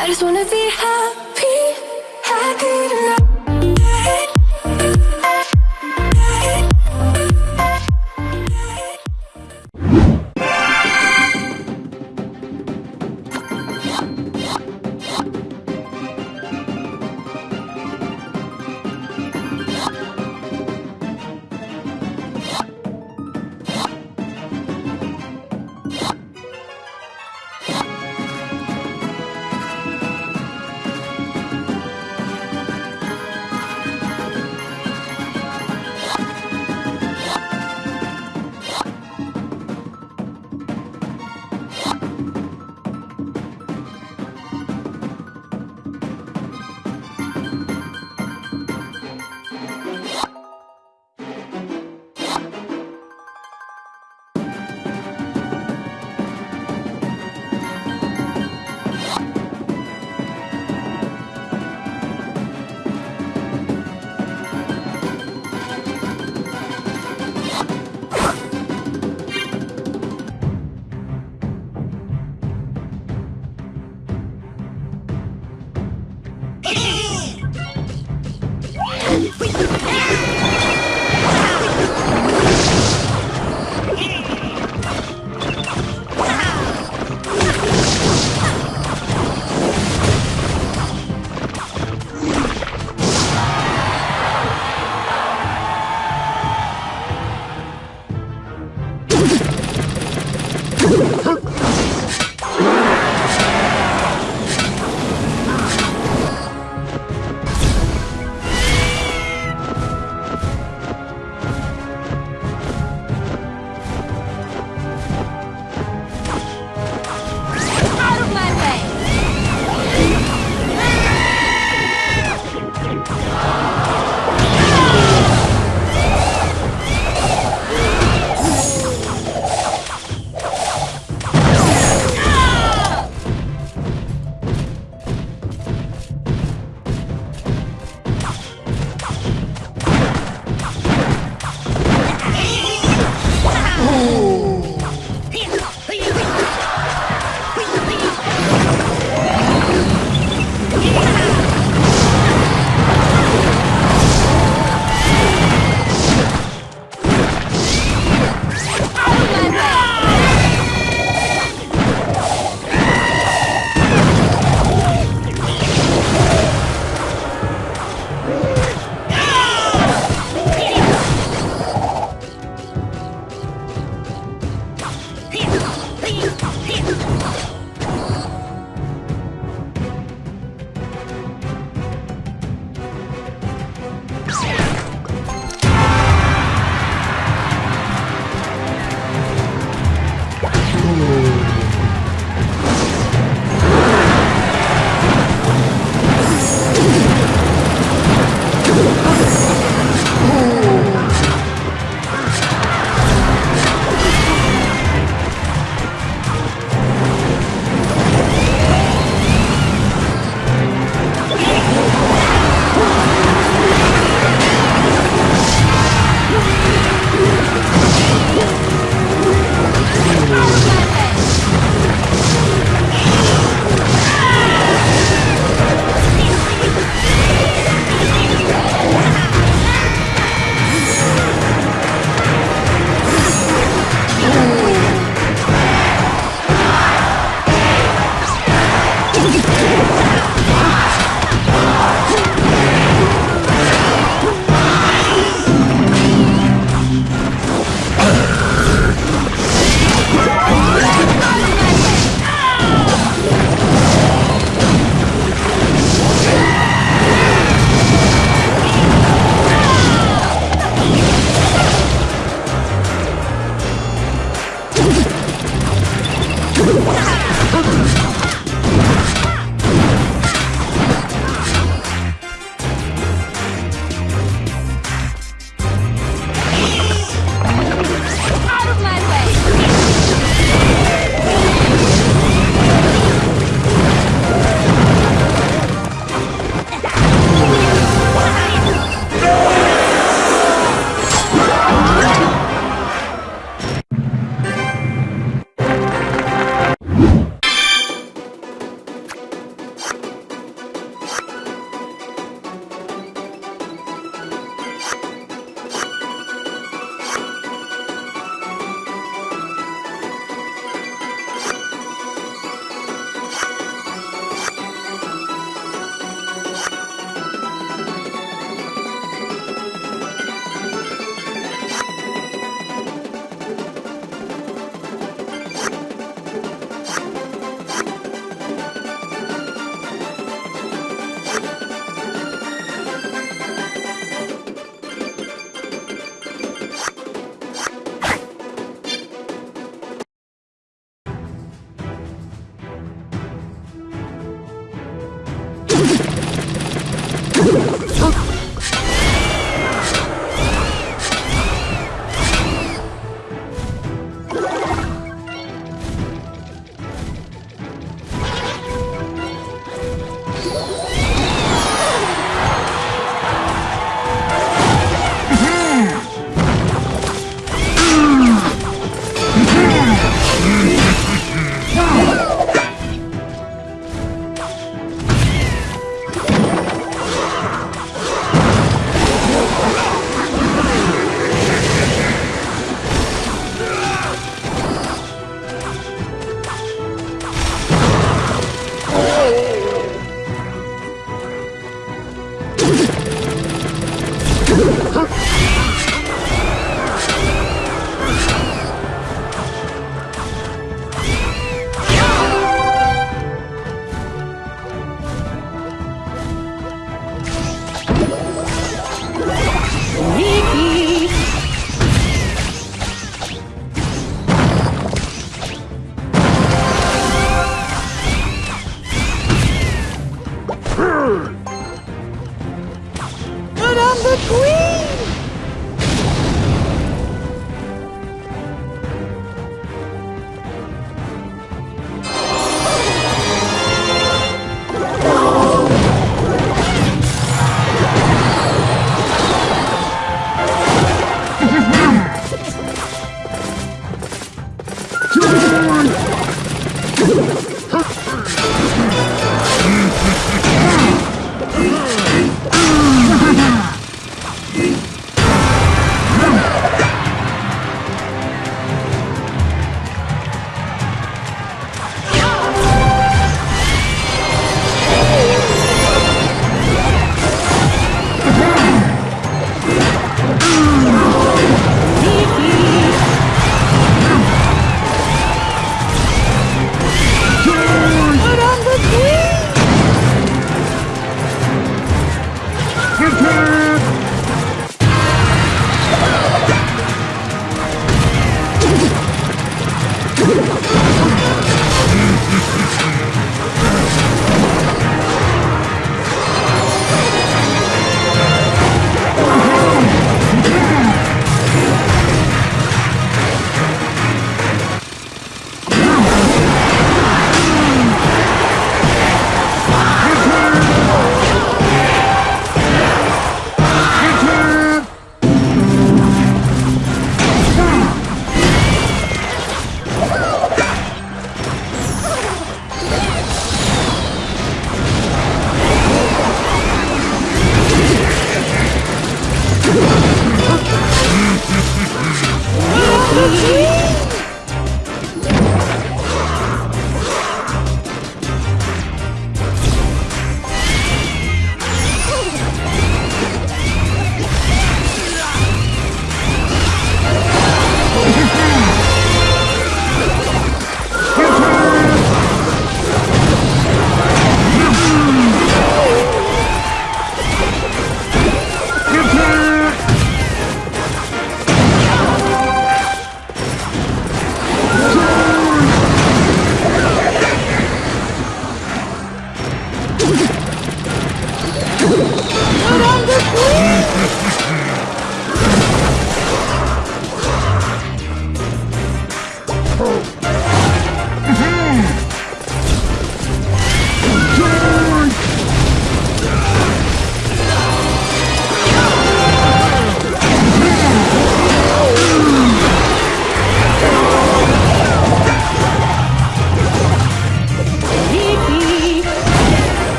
I just wanna be happy,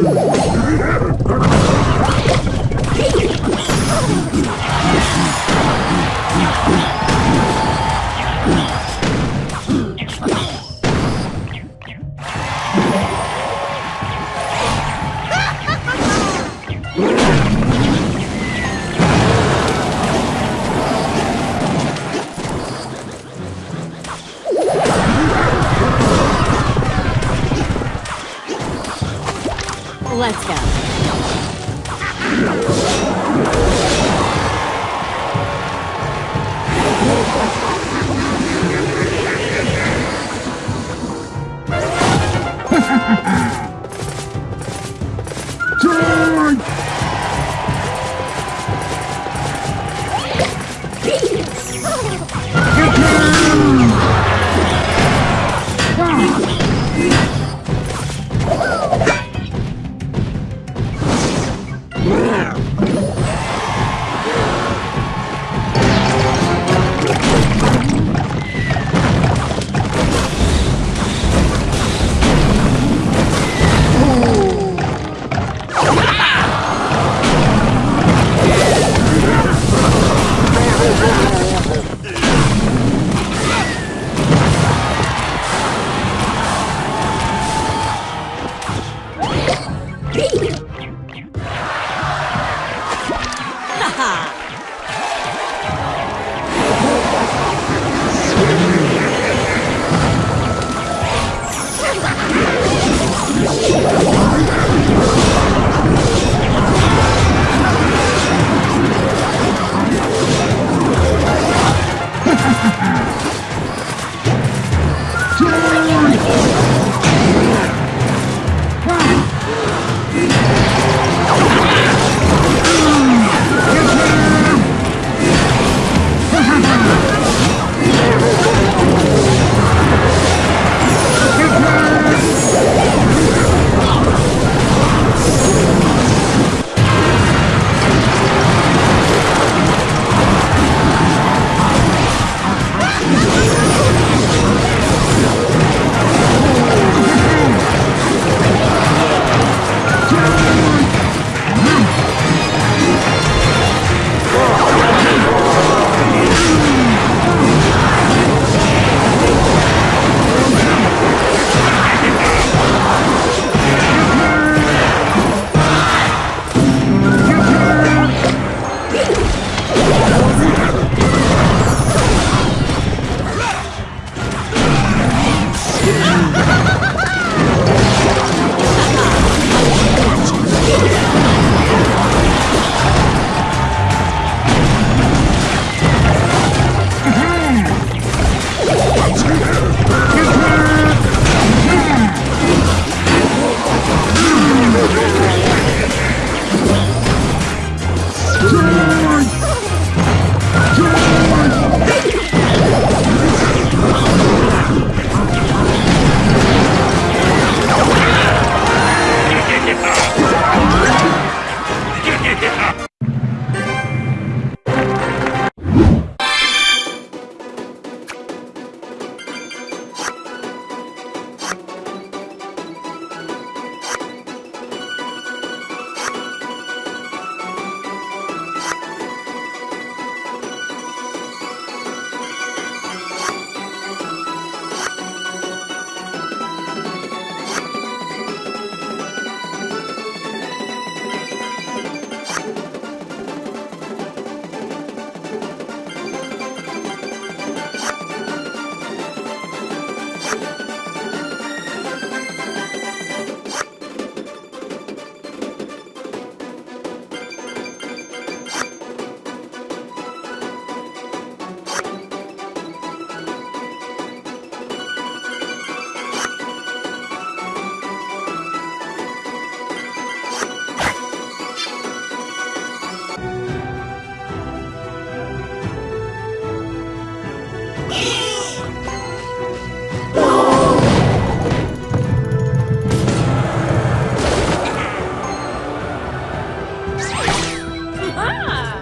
Oh, my Let's go. Charge! 哈 哈 Ah!